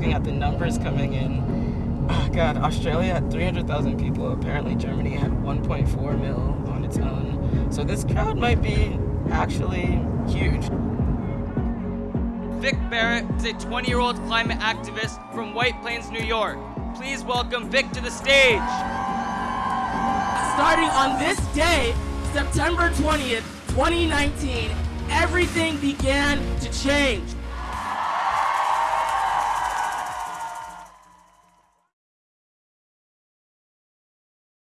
looking at the numbers coming in. Oh God, Australia had 300,000 people. Apparently, Germany had 1.4 mil on its own. So this crowd might be actually huge. Vic Barrett is a 20-year-old climate activist from White Plains, New York. Please welcome Vic to the stage. Starting on this day, September 20th, 2019, everything began to change.